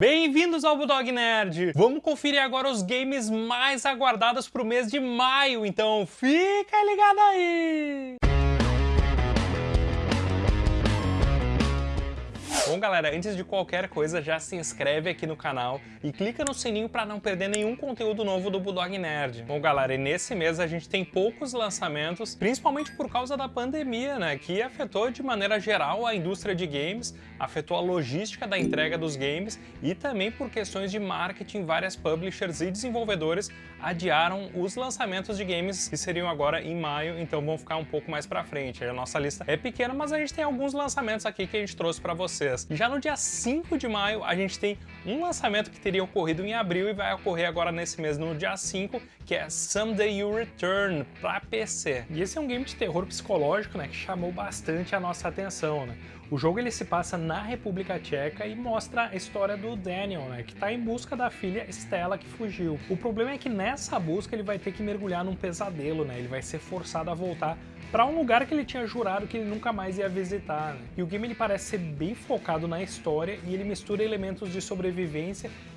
Bem-vindos ao Bulldog Nerd! Vamos conferir agora os games mais aguardados para o mês de maio, então fica ligado aí! Bom, galera, antes de qualquer coisa, já se inscreve aqui no canal e clica no sininho para não perder nenhum conteúdo novo do Bulldog Nerd. Bom, galera, e nesse mês a gente tem poucos lançamentos, principalmente por causa da pandemia, né, que afetou de maneira geral a indústria de games, afetou a logística da entrega dos games e também por questões de marketing, várias publishers e desenvolvedores adiaram os lançamentos de games que seriam agora em maio, então vão ficar um pouco mais para frente. A nossa lista é pequena, mas a gente tem alguns lançamentos aqui que a gente trouxe para vocês. Já no dia 5 de maio, a gente tem um lançamento que teria ocorrido em abril e vai ocorrer agora nesse mês, no dia 5, que é Someday You Return, para PC. E esse é um game de terror psicológico, né, que chamou bastante a nossa atenção, né? O jogo ele se passa na República Tcheca e mostra a história do Daniel, né, que está em busca da filha Stella que fugiu. O problema é que nessa busca ele vai ter que mergulhar num pesadelo, né? Ele vai ser forçado a voltar para um lugar que ele tinha jurado que ele nunca mais ia visitar. Né? E o game ele parece ser bem focado na história e ele mistura elementos de sobrevivência,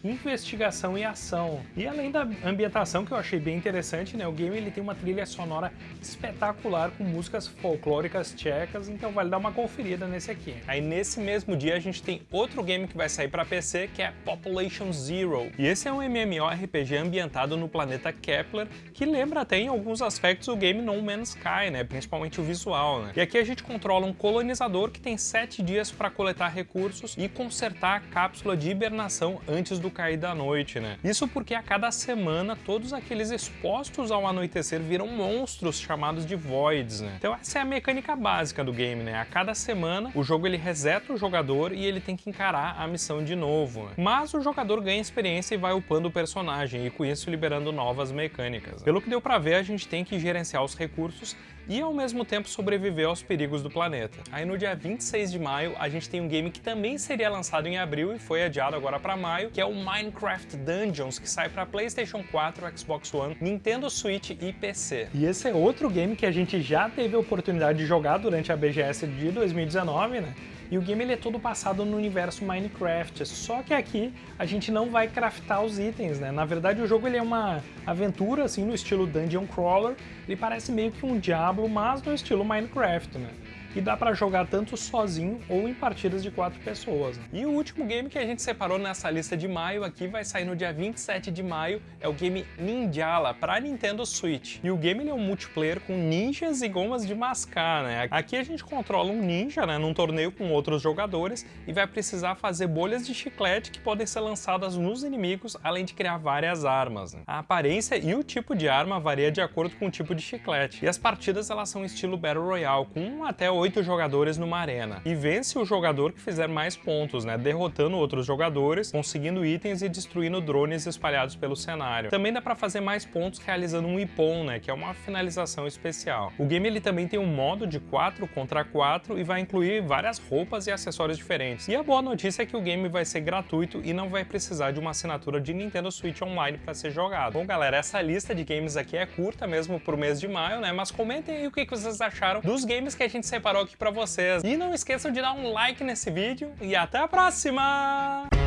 investigação e ação. E além da ambientação que eu achei bem interessante, né, o game ele tem uma trilha sonora espetacular com músicas folclóricas tchecas, então vale dar uma conferida nesse aqui. Aí nesse mesmo dia a gente tem outro game que vai sair para PC que é Population Zero. E esse é um MMORPG ambientado no planeta Kepler, que lembra até em alguns aspectos o game No Man's Sky, né? principalmente o visual. Né? E aqui a gente controla um colonizador que tem 7 dias para coletar recursos e consertar a cápsula de hibernação antes do cair da noite. Né? Isso porque a cada semana todos aqueles expostos ao anoitecer viram monstros chamados de Voids. Né? Então essa é a mecânica básica do game. Né? A cada semana o jogo ele reseta o jogador e ele tem que encarar a missão de novo. Né? Mas o jogador ganha experiência e vai upando o personagem e com isso liberando novas mecânicas. Né? Pelo que deu para ver, a gente tem que gerenciar os recursos e ao mesmo tempo sobreviver aos perigos do planeta. Aí no dia 26 de maio a gente tem um game que também seria lançado em abril e foi adiado agora para maio, que é o Minecraft Dungeons, que sai para PlayStation 4, Xbox One, Nintendo Switch e PC. E esse é outro game que a gente já teve a oportunidade de jogar durante a BGS de 2019, né? E o game ele é todo passado no universo Minecraft, só que aqui a gente não vai craftar os itens, né? Na verdade o jogo ele é uma aventura assim no estilo Dungeon Crawler, ele parece meio que um Diablo, mas no estilo Minecraft, né? E dá para jogar tanto sozinho ou em partidas de quatro pessoas. E o último game que a gente separou nessa lista de maio aqui vai sair no dia 27 de maio, é o game Ninjala para Nintendo Switch. E o game é um multiplayer com ninjas e gomas de mascar, né? Aqui a gente controla um ninja, né, num torneio com outros jogadores e vai precisar fazer bolhas de chiclete que podem ser lançadas nos inimigos, além de criar várias armas. Né? A aparência e o tipo de arma varia de acordo com o tipo de chiclete. E as partidas elas são estilo Battle Royale, com até 8 jogadores numa arena. E vence o jogador que fizer mais pontos, né? Derrotando outros jogadores, conseguindo itens e destruindo drones espalhados pelo cenário. Também dá para fazer mais pontos realizando um Ipon, né? Que é uma finalização especial. O game ele também tem um modo de 4 contra 4 e vai incluir várias roupas e acessórios diferentes. E a boa notícia é que o game vai ser gratuito e não vai precisar de uma assinatura de Nintendo Switch Online para ser jogado. Bom, galera, essa lista de games aqui é curta mesmo pro mês de maio, né? Mas comentem aí o que vocês acharam dos games que a gente separou separou aqui pra vocês. E não esqueçam de dar um like nesse vídeo e até a próxima!